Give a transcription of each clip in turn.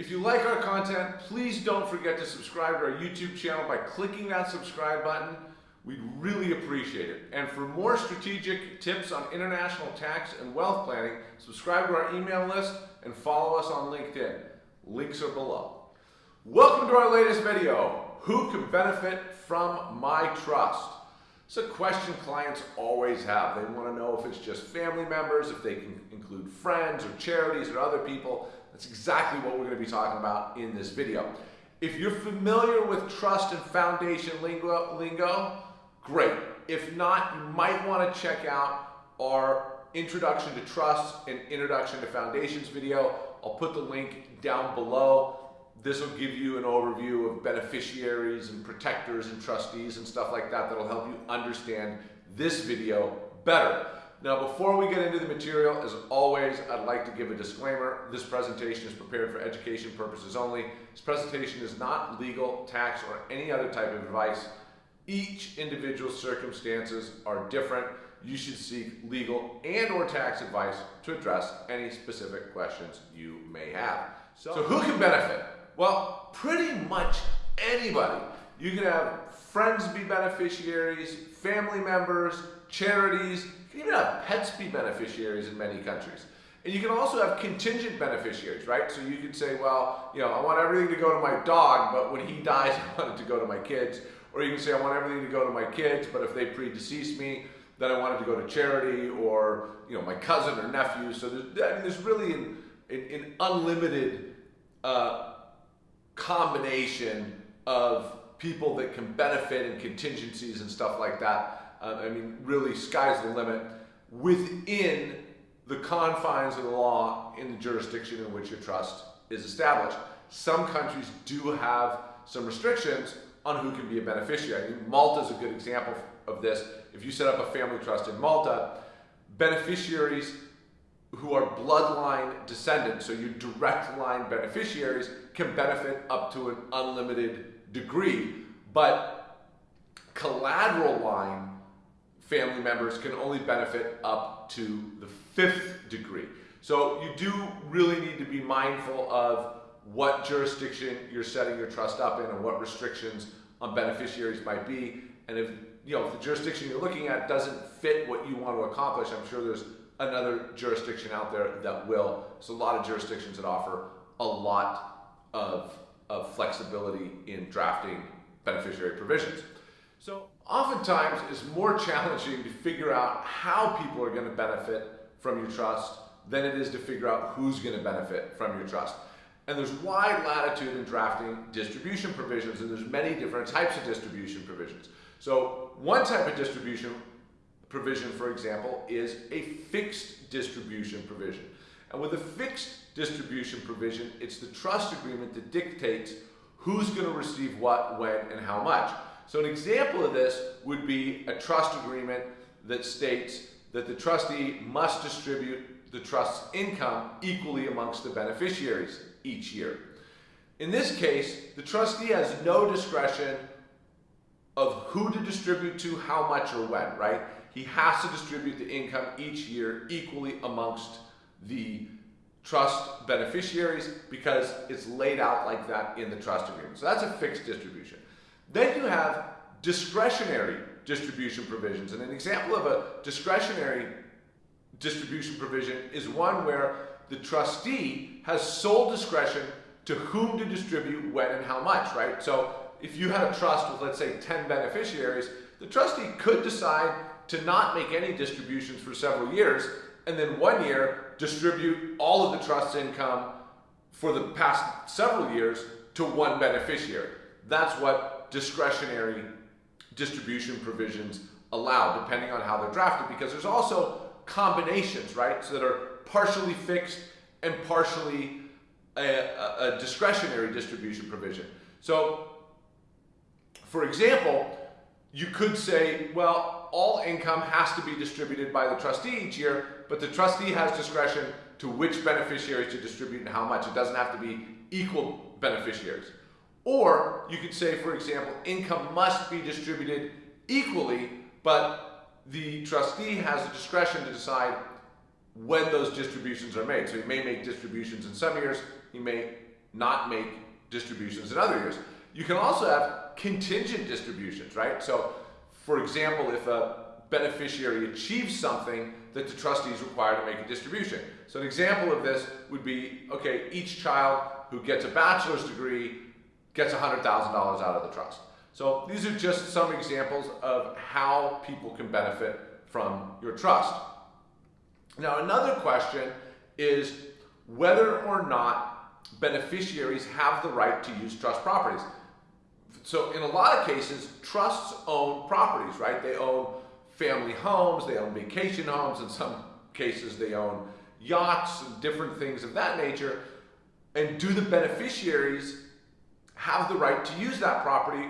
If you like our content, please don't forget to subscribe to our YouTube channel by clicking that subscribe button. We'd really appreciate it. And for more strategic tips on international tax and wealth planning, subscribe to our email list and follow us on LinkedIn. Links are below. Welcome to our latest video. Who can benefit from my trust? It's a question clients always have. They want to know if it's just family members, if they can include friends or charities or other people. That's exactly what we're going to be talking about in this video. If you're familiar with trust and foundation lingo, lingo great. If not, you might want to check out our Introduction to Trust and Introduction to Foundations video. I'll put the link down below. This will give you an overview of beneficiaries and protectors and trustees and stuff like that that'll help you understand this video better. Now, before we get into the material, as always, I'd like to give a disclaimer. This presentation is prepared for education purposes only. This presentation is not legal, tax, or any other type of advice. Each individual circumstances are different. You should seek legal and or tax advice to address any specific questions you may have. So, so who can benefit? Well, pretty much anybody. You can have friends be beneficiaries, family members, charities, you can even have pets be beneficiaries in many countries. And you can also have contingent beneficiaries, right? So you could say, well, you know, I want everything to go to my dog, but when he dies, I want it to go to my kids. Or you can say, I want everything to go to my kids, but if they predecease me, then I want it to go to charity or, you know, my cousin or nephew. So there's, I mean, there's really an, an, an unlimited uh, combination of people that can benefit and contingencies and stuff like that. Uh, I mean, really, sky's the limit within the confines of the law in the jurisdiction in which your trust is established. Some countries do have some restrictions on who can be a beneficiary. I mean, Malta is a good example of this. If you set up a family trust in Malta, beneficiaries who are bloodline descendants, so your direct line beneficiaries, can benefit up to an unlimited degree. But collateral line family members can only benefit up to the fifth degree. So you do really need to be mindful of what jurisdiction you're setting your trust up in and what restrictions on beneficiaries might be. And if you know if the jurisdiction you're looking at doesn't fit what you want to accomplish, I'm sure there's another jurisdiction out there that will. There's a lot of jurisdictions that offer a lot of, of flexibility in drafting beneficiary provisions. So oftentimes it's more challenging to figure out how people are going to benefit from your trust than it is to figure out who's going to benefit from your trust. And there's wide latitude in drafting distribution provisions, and there's many different types of distribution provisions. So one type of distribution provision, for example, is a fixed distribution provision. And with a fixed distribution provision, it's the trust agreement that dictates who's going to receive what, when, and how much. So an example of this would be a trust agreement that states that the trustee must distribute the trust's income equally amongst the beneficiaries each year. In this case, the trustee has no discretion of who to distribute to, how much, or when, right? he has to distribute the income each year equally amongst the trust beneficiaries because it's laid out like that in the trust agreement. So that's a fixed distribution. Then you have discretionary distribution provisions. And an example of a discretionary distribution provision is one where the trustee has sole discretion to whom to distribute when and how much, right? So if you had a trust with, let's say, 10 beneficiaries, the trustee could decide to not make any distributions for several years, and then one year distribute all of the trust income for the past several years to one beneficiary. That's what discretionary distribution provisions allow, depending on how they're drafted, because there's also combinations, right, so that are partially fixed and partially a, a, a discretionary distribution provision. So, for example, you could say, well, all income has to be distributed by the trustee each year, but the trustee has discretion to which beneficiaries to distribute and how much. It doesn't have to be equal beneficiaries. Or you could say, for example, income must be distributed equally, but the trustee has the discretion to decide when those distributions are made. So he may make distributions in some years, he may not make distributions in other years. You can also have contingent distributions, right? So, for example, if a beneficiary achieves something that the trustee is required to make a distribution. So an example of this would be, okay, each child who gets a bachelor's degree gets $100,000 out of the trust. So these are just some examples of how people can benefit from your trust. Now another question is whether or not beneficiaries have the right to use trust properties. So in a lot of cases, trusts own properties, right? They own family homes, they own vacation homes, in some cases they own yachts and different things of that nature. And do the beneficiaries have the right to use that property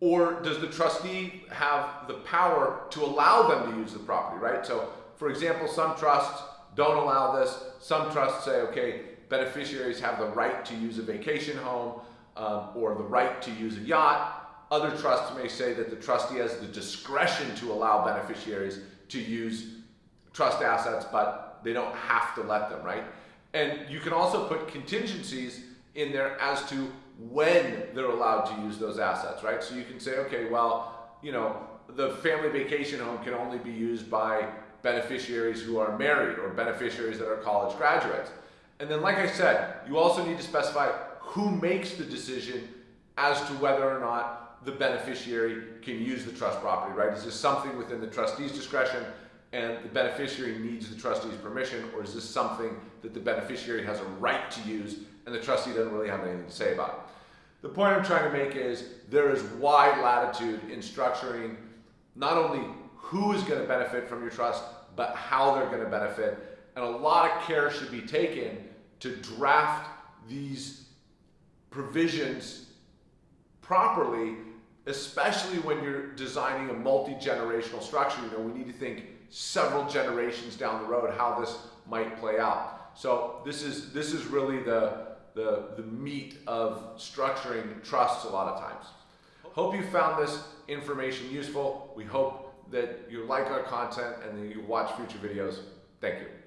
or does the trustee have the power to allow them to use the property, right? So for example, some trusts don't allow this. Some trusts say, okay, beneficiaries have the right to use a vacation home um, or the right to use a yacht other trusts may say that the trustee has the discretion to allow beneficiaries to use trust assets, but they don't have to let them, right? And you can also put contingencies in there as to when they're allowed to use those assets, right? So you can say, okay, well, you know, the family vacation home can only be used by beneficiaries who are married or beneficiaries that are college graduates. And then, like I said, you also need to specify who makes the decision as to whether or not the beneficiary can use the trust property, right? Is this something within the trustee's discretion and the beneficiary needs the trustee's permission, or is this something that the beneficiary has a right to use and the trustee doesn't really have anything to say about it? The point I'm trying to make is there is wide latitude in structuring not only who is going to benefit from your trust, but how they're going to benefit. And a lot of care should be taken to draft these provisions properly especially when you're designing a multi-generational structure, you know, we need to think several generations down the road how this might play out. So this is this is really the the, the meat of structuring trusts a lot of times. Hope you found this information useful. We hope that you like our content and that you watch future videos. Thank you.